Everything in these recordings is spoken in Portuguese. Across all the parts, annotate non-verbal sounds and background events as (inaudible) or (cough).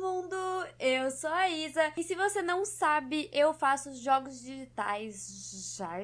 mundo! Eu sou a Isa e se você não sabe, eu faço jogos digitais. Já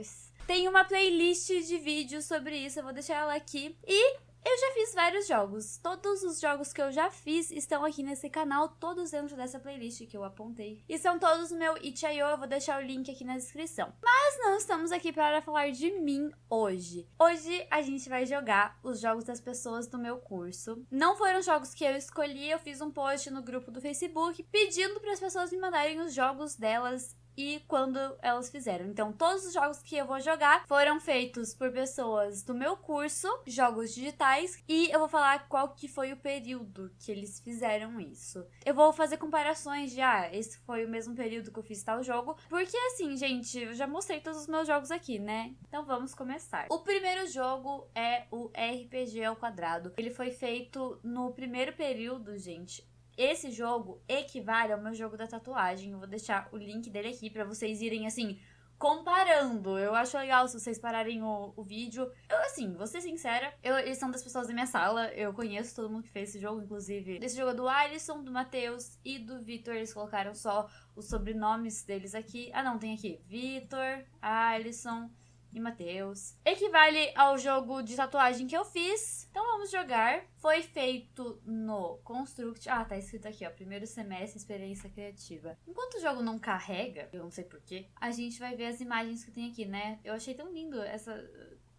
tem uma playlist de vídeos sobre isso, eu vou deixar ela aqui. E eu já fiz vários jogos. Todos os jogos que eu já fiz estão aqui nesse canal, todos dentro dessa playlist que eu apontei. E são todos no meu itch.io, eu vou deixar o link aqui na descrição. Mas não estamos aqui para falar de mim hoje. Hoje a gente vai jogar os jogos das pessoas do meu curso. Não foram jogos que eu escolhi, eu fiz um post no grupo do Facebook pedindo para as pessoas me mandarem os jogos delas e quando elas fizeram. Então, todos os jogos que eu vou jogar foram feitos por pessoas do meu curso, jogos digitais, e eu vou falar qual que foi o período que eles fizeram isso. Eu vou fazer comparações de, ah, esse foi o mesmo período que eu fiz tal jogo, porque assim, gente, eu já mostrei todos os meus jogos aqui, né? Então vamos começar. O primeiro jogo é o RPG ao quadrado. Ele foi feito no primeiro período, gente, esse jogo equivale ao meu jogo da tatuagem. Eu vou deixar o link dele aqui para vocês irem assim comparando. Eu acho legal se vocês pararem o, o vídeo. Eu, assim, vou ser sincera, eu, eles são das pessoas da minha sala. Eu conheço todo mundo que fez esse jogo, inclusive. Esse jogo é do Alisson, do Matheus e do Vitor. Eles colocaram só os sobrenomes deles aqui. Ah, não, tem aqui. Vitor, Alisson e Matheus. Equivale ao jogo de tatuagem que eu fiz. Então vamos jogar. Foi feito no Construct. Ah, tá escrito aqui, ó. Primeiro semestre, experiência criativa. Enquanto o jogo não carrega, eu não sei porquê, a gente vai ver as imagens que tem aqui, né? Eu achei tão lindo essa.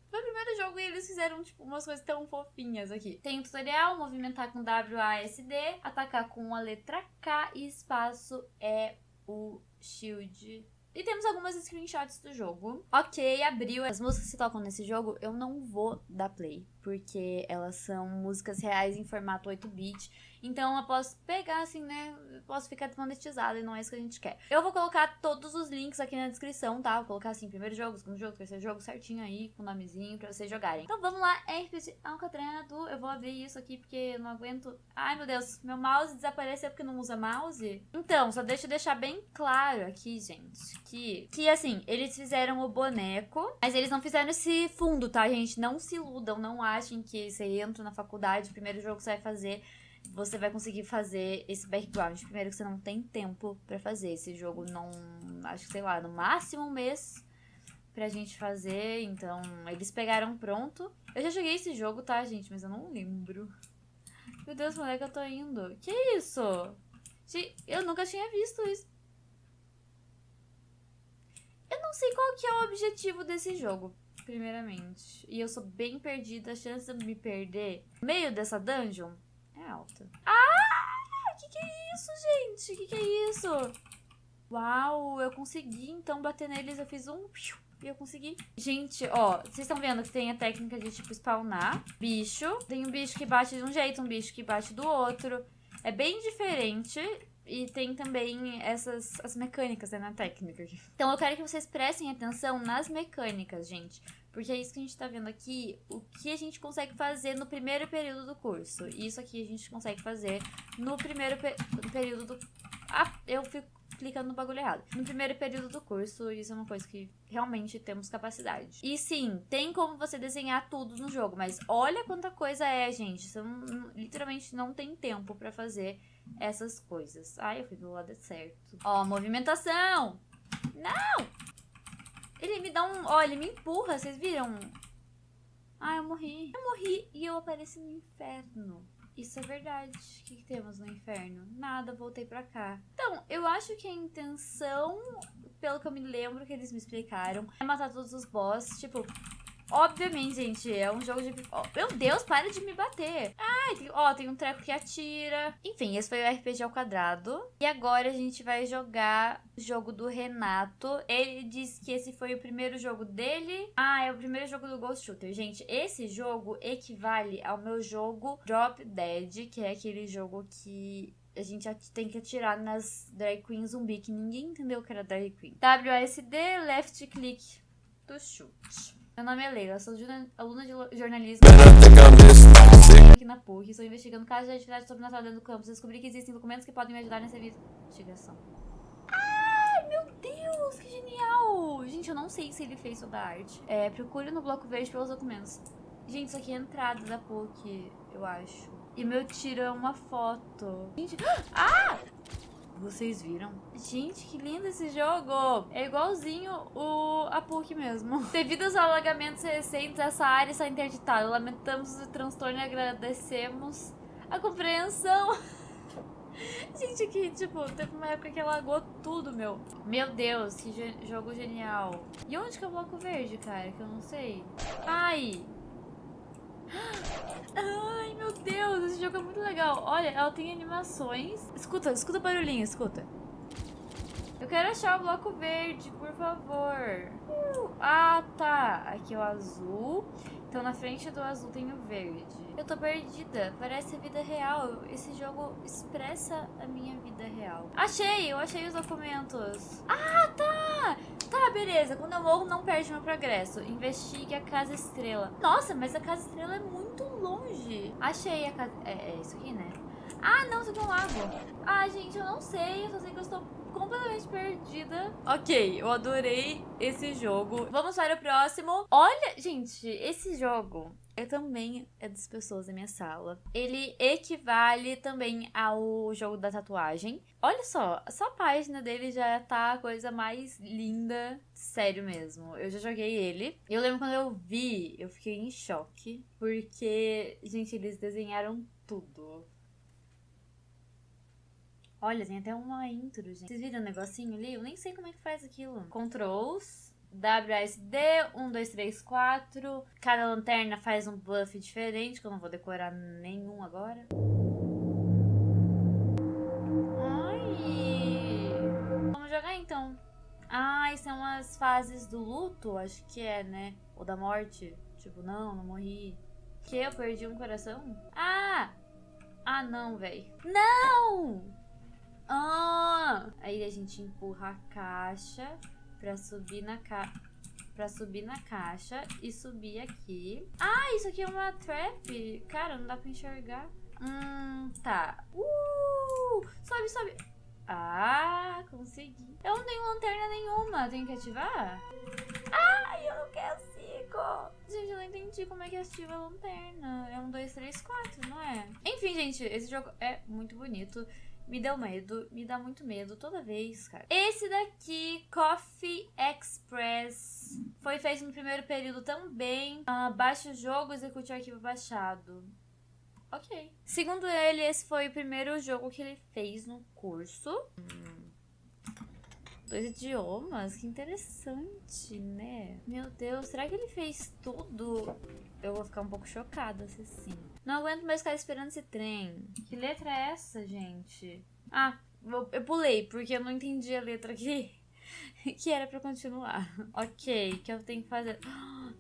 Foi o primeiro jogo e eles fizeram, tipo, umas coisas tão fofinhas aqui. Tem o tutorial, movimentar com WASD, atacar com a letra K e espaço é o shield e temos algumas screenshots do jogo. Ok, abriu. As músicas que tocam nesse jogo, eu não vou dar play, porque elas são músicas reais em formato 8-bit. Então eu posso pegar assim, né? Posso ficar desmonetizado e não é isso que a gente quer. Eu vou colocar todos os links aqui na descrição, tá? Vou colocar assim, primeiro jogo, segundo jogo, terceiro jogo, certinho aí, com nomezinho pra vocês jogarem. Então vamos lá, RPG Alcatrado. Eu vou abrir isso aqui porque eu não aguento. Ai meu Deus, meu mouse desapareceu porque não usa mouse. Então, só deixa eu deixar bem claro aqui, gente, que, que assim, eles fizeram o boneco, mas eles não fizeram esse fundo, tá, gente? Não se iludam, não achem que você entra na faculdade, o primeiro jogo que você vai fazer você vai conseguir fazer esse background. Primeiro que você não tem tempo para fazer. Esse jogo não. Acho que, sei lá, no máximo um mês pra gente fazer. Então, eles pegaram pronto. Eu já joguei esse jogo, tá, gente? Mas eu não lembro. Meu Deus, moleque, eu tô indo. Que isso? Eu nunca tinha visto isso. Eu não sei qual que é o objetivo desse jogo, primeiramente. E eu sou bem perdida. A chance de me perder no meio dessa dungeon alta. Ah! Que que é isso, gente? Que que é isso? Uau, eu consegui então bater neles. Eu fiz um... E eu consegui. Gente, ó, vocês estão vendo que tem a técnica de, tipo, spawnar bicho. Tem um bicho que bate de um jeito, um bicho que bate do outro. É bem diferente. E tem também essas as mecânicas né, na técnica. Então eu quero que vocês prestem atenção nas mecânicas, gente. Porque é isso que a gente tá vendo aqui, o que a gente consegue fazer no primeiro período do curso. Isso aqui a gente consegue fazer no primeiro pe período do... Ah, eu fico clicando no bagulho errado. No primeiro período do curso, isso é uma coisa que realmente temos capacidade. E sim, tem como você desenhar tudo no jogo, mas olha quanta coisa é, gente. Você não, literalmente não tem tempo pra fazer essas coisas. Ai, eu fui do lado certo. Ó, movimentação! Não! Ele me dá um... Ó, ele me empurra, vocês viram? Ah, eu morri. Eu morri e eu apareci no inferno. Isso é verdade. O que, que, temos no inferno? Nada, voltei pra cá. Então, eu acho que a intenção, pelo que eu me lembro que eles me explicaram, é matar todos os boss. Tipo, Obviamente, gente, é um jogo de... Oh, meu Deus, para de me bater. Ah, tem, ó, tem um treco que atira. Enfim, esse foi o RPG ao quadrado. E agora a gente vai jogar o jogo do Renato. Ele disse que esse foi o primeiro jogo dele. Ah, é o primeiro jogo do Ghost Shooter. Gente, esse jogo equivale ao meu jogo Drop Dead, que é aquele jogo que a gente tem que atirar nas drag queen zumbi, que ninguém entendeu que era drag queen. WSD, left click to shoot. Meu nome é Leila, sou aluna de jornalismo aqui na PUC. Estou investigando casos de atividade sobrenatural dentro do campus. Descobri que existem documentos que podem me ajudar nessa investigação. Ai, meu Deus, que genial! Gente, eu não sei se ele fez toda a arte. É, procure no bloco verde pelos documentos. Gente, isso aqui é a entrada da PUC, eu acho. E meu tiro é uma foto. Gente, (gasps) ah! Vocês viram? Gente, que lindo esse jogo! É igualzinho o a PUC mesmo. (laughs) Devido aos alagamentos recentes, essa área está interditada. Lamentamos o transtorno e agradecemos a compreensão. (laughs) Gente, aqui, tipo, teve uma época que alagou tudo, meu. Meu Deus, que jogo genial. E onde que é o bloco verde, cara? Que eu não sei. Ai, meu Deus, esse jogo é muito legal. Olha, ela tem animações. Escuta, escuta o barulhinho, escuta. Eu quero achar o bloco verde, por favor. Uh, ah, tá. Aqui é o azul. Então na frente do azul tem o verde. Eu tô perdida, parece a vida real. Esse jogo expressa a minha vida real. Achei, eu achei os documentos. Ah, tá! Beleza. Quando eu morro, não perde meu progresso. Investigue a Casa Estrela. Nossa, mas a Casa Estrela é muito longe. Achei a casa... É, é isso aqui, né? Ah, não, isso aqui é um lago. Ah, gente, eu não sei. Eu só sei que eu estou completamente perdida. Ok, eu adorei esse jogo. Vamos para o próximo. Olha, gente, esse jogo é também é das pessoas da minha sala. Ele equivale também ao jogo da tatuagem. Olha só, só a página dele já tá a coisa mais linda. Sério mesmo. Eu já joguei ele. Eu lembro quando eu vi, eu fiquei em choque. Porque, gente, eles desenharam tudo. Olha, tem até uma intro, gente. Vocês viram o negocinho ali? Eu nem sei como é que faz aquilo. Controls. WSD, 1, 2, 3, 4. Cada lanterna faz um buff diferente, que eu não vou decorar nenhum agora. Ai! Vamos jogar então. Ah, são as fases do luto, acho que é, né? Ou da morte. Tipo, não, não morri. Que eu perdi um coração? Ah! Ah, não, velho. Não! Ah! Aí a gente empurra a caixa pra subir na ca... Pra subir na caixa e subir aqui. Ah, isso aqui é uma trap. Cara, não dá pra enxergar. Hum, tá. Uh! Sobe, sobe. Ah, consegui. Eu não tenho lanterna nenhuma. Tenho que ativar? Ai, eu não consigo. Gente, eu não entendi como é que ativa a lanterna. É um, dois, três, quatro, não é? Enfim, gente, esse jogo é muito bonito. Me deu medo, me dá muito medo toda vez, cara. Esse daqui, Coffee Express, foi feito no primeiro período também. Uh, baixe o jogo, execute o arquivo baixado. Ok. Segundo ele, esse foi o primeiro jogo que ele fez no curso. Hum. Dois idiomas, que interessante, né? Meu Deus, será que ele fez tudo? Eu vou ficar um pouco chocada se sim. Não aguento mais ficar esperando esse trem. Que letra é essa, gente? Ah, eu pulei, porque eu não entendi a letra aqui. (laughs) que era pra continuar. Ok, que eu tenho que fazer... (gasps)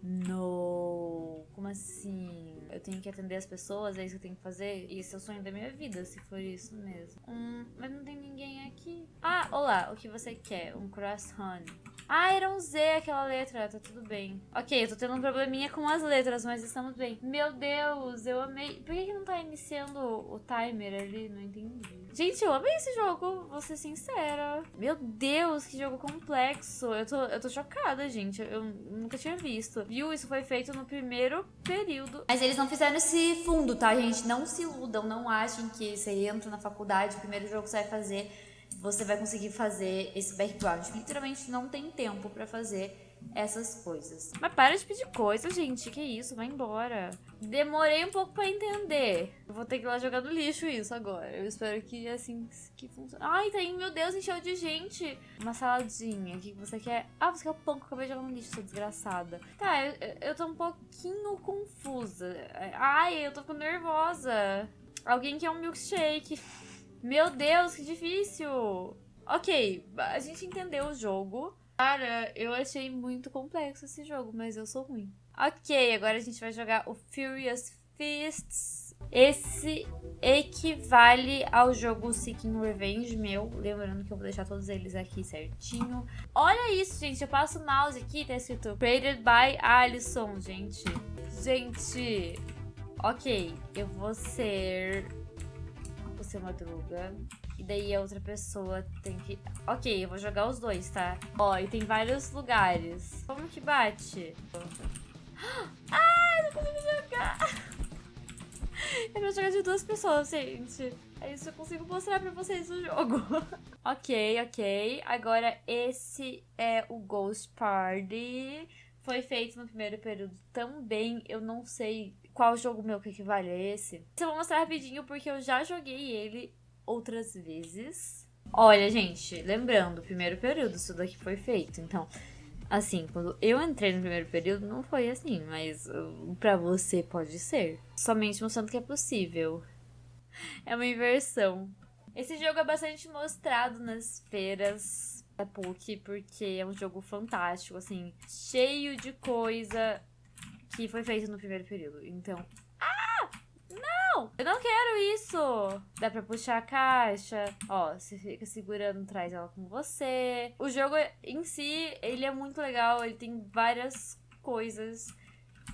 Não, como assim? Eu tenho que atender as pessoas, é isso que eu tenho que fazer? Isso é o sonho da minha vida, se for isso mesmo. Hum, mas não tem ninguém aqui. Ah, olá, o que você quer? Um croissant. Ah, era um Z aquela letra, tá tudo bem. Ok, eu tô tendo um probleminha com as letras, mas estamos bem. Meu Deus, eu amei. Por que, que não tá iniciando o timer ali? Não entendi. Gente, eu amei esse jogo, vou ser sincera. Meu Deus, que jogo complexo. Eu tô, eu tô chocada, gente. Eu nunca tinha visto. Viu? Isso foi feito no primeiro período. Mas eles não fizeram esse fundo, tá, gente? Não se iludam, não achem que você entra na faculdade, o primeiro jogo que você vai fazer, você vai conseguir fazer esse background. Literalmente não tem tempo pra fazer essas coisas. Mas para de pedir coisa, gente. Que isso? Vai embora. Demorei um pouco pra entender. Vou ter que ir lá jogar no lixo isso agora. Eu espero que assim que funcione. Ai, tem, meu Deus, encheu de gente. Uma saladinha. O que você quer? Ah, você quer o pão que eu acabei de jogar no lixo, sua desgraçada. Tá, eu, eu tô um pouquinho confusa. Ai, eu tô ficando nervosa. Alguém quer um milkshake. Meu Deus, que difícil. Ok, a gente entendeu o jogo. Cara, eu achei muito complexo esse jogo, mas eu sou ruim. Ok, agora a gente vai jogar o Furious Fists. Esse equivale ao jogo Seeking Revenge meu. Lembrando que eu vou deixar todos eles aqui certinho. Olha isso, gente. Eu passo o mouse aqui, tá escrito Created by Alison, gente. Gente, ok. Eu vou ser... Vou ser Madruga. E daí a outra pessoa tem que... Ok, eu vou jogar os dois, tá? Ó, e tem vários lugares. Como que bate? Ai, não consigo jogar! (laughs) pra jogar de duas pessoas, gente. É isso, eu consigo mostrar pra vocês o jogo. (laughs) ok, ok. Agora, esse é o Ghost Party. Foi feito no primeiro período também. Eu não sei qual jogo meu que equivale a esse. Eu vou mostrar rapidinho porque eu já joguei ele outras vezes. Olha, gente, lembrando, primeiro período isso daqui foi feito. Então, Assim, quando eu entrei no primeiro período, não foi assim, mas uh, para você pode ser. Somente mostrando que é possível. É uma inversão. Esse jogo é bastante mostrado nas feiras da PUC, porque é um jogo fantástico, assim, cheio de coisa que foi feito no primeiro período. Então, não! Eu não quero isso! Dá pra puxar a caixa. Ó, você fica segurando, traz ela com você. O jogo em si, ele é muito legal. Ele tem várias coisas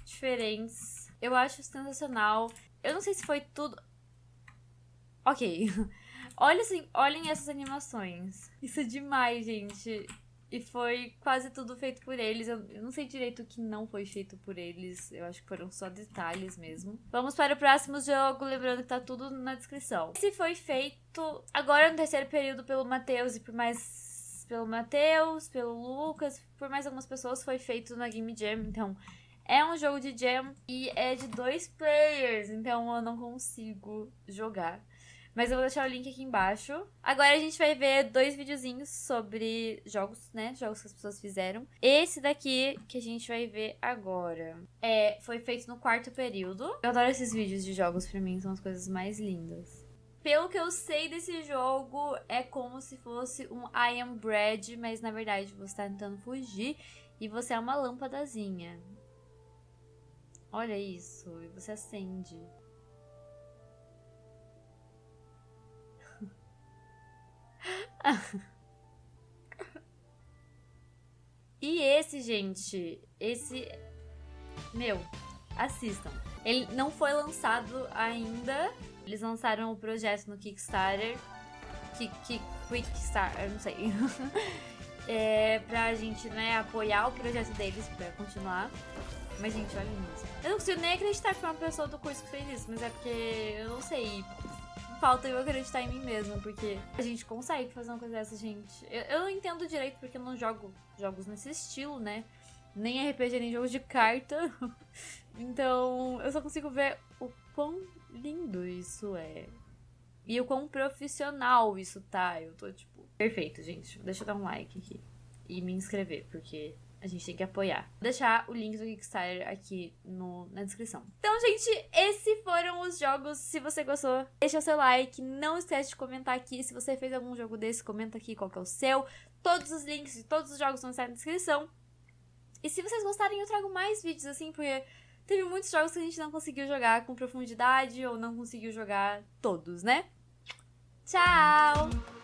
diferentes. Eu acho sensacional. Eu não sei se foi tudo... Ok. (laughs) Olha assim, olhem essas animações. Isso é demais, gente. E foi quase tudo feito por eles. Eu, não sei direito o que não foi feito por eles. Eu acho que foram só detalhes mesmo. Vamos para o próximo jogo, lembrando que tá tudo na descrição. Esse foi feito agora no terceiro período pelo Matheus e por mais pelo Matheus, pelo Lucas, por mais algumas pessoas foi feito na Game Jam, então é um jogo de jam e é de dois players, então eu não consigo jogar. Mas eu vou deixar o link aqui embaixo. Agora a gente vai ver dois videozinhos sobre jogos, né? Jogos que as pessoas fizeram. Esse daqui que a gente vai ver agora é, foi feito no quarto período. Eu adoro esses vídeos de jogos, pra mim são as coisas mais lindas. Pelo que eu sei desse jogo, é como se fosse um I Am Bread, mas na verdade você tá tentando fugir e você é uma lâmpadazinha. Olha isso, e você acende. E esse, gente, esse. Meu, assistam. Ele não foi lançado ainda. Eles lançaram o projeto no Kickstarter. Kick, Quickstarter, eu não sei. (laughs) é, pra gente, né, apoiar o projeto deles pra continuar. Mas, gente, olha isso. Eu não consigo nem acreditar que foi uma pessoa do curso que fez isso, mas é porque eu não sei falta eu acreditar em mim mesma, porque a gente consegue fazer uma coisa dessa, gente. Eu, eu não entendo direito porque eu não jogo jogos nesse estilo, né? Nem RPG, nem jogos de carta. (laughs) então, eu só consigo ver o quão lindo isso é. E o quão profissional isso tá. Eu tô tipo. Perfeito, gente. Deixa eu dar um like aqui. E me inscrever, porque a gente tem que apoiar. Vou deixar o link do Kickstarter aqui no, na descrição. Então, gente, esses foram os jogos. Se você gostou, deixa seu like. Não esquece de comentar aqui. Se você fez algum jogo desse, comenta aqui qual que é o seu. Todos os links de todos os jogos vão estar na descrição. E se vocês gostarem, eu trago mais vídeos assim, porque teve muitos jogos que a gente não conseguiu jogar com profundidade ou não conseguiu jogar todos, né? Tchau!